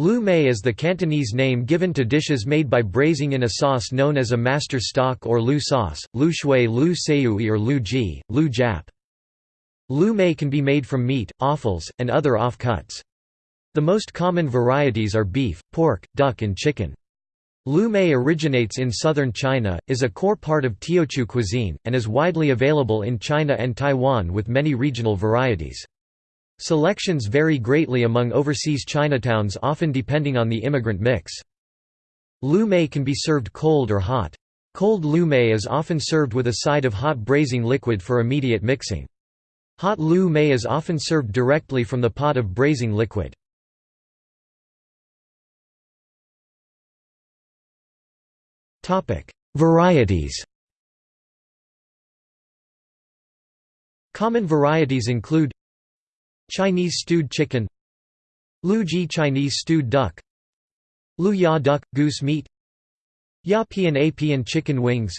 Lu mei is the Cantonese name given to dishes made by braising in a sauce known as a master stock or lu sauce, lu shui lu seui or lu ji, lu jap. Lu mei can be made from meat, offals, and other off-cuts. The most common varieties are beef, pork, duck and chicken. Lu mei originates in southern China, is a core part of Teochew cuisine, and is widely available in China and Taiwan with many regional varieties. Selections vary greatly among overseas Chinatowns often depending on the immigrant mix. Lu mei can be served cold or hot. Cold lu mei is often served with a side of hot braising liquid for immediate mixing. Hot lu mei is often served directly from the pot of braising liquid. Varieties Common varieties include Chinese stewed chicken. Lu Ji Chinese stewed duck. Lu Ya duck, goose meat. Ya Pian Apian chicken wings.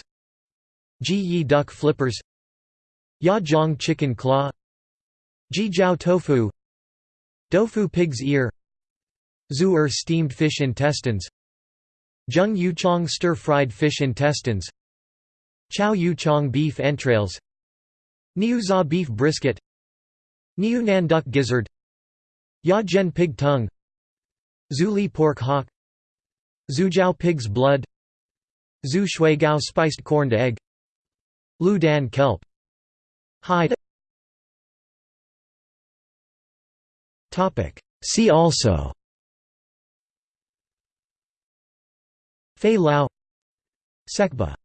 Ji Yi duck flippers. Ya Jiang chicken claw. Ji Jiao tofu. Dofu pig's ear. Zhu Er steamed fish intestines. Zheng Yu Chong stir-fried fish intestines. Chow Yu Chong beef entrails. Niu Za beef brisket Niu Nan duck gizzard Ya Jian pig tongue Zuli pork hock Zhujiao pig's blood Zhu shui gao spiced corned egg Lu dan kelp. Hide. See also. Fei Lao. Sekba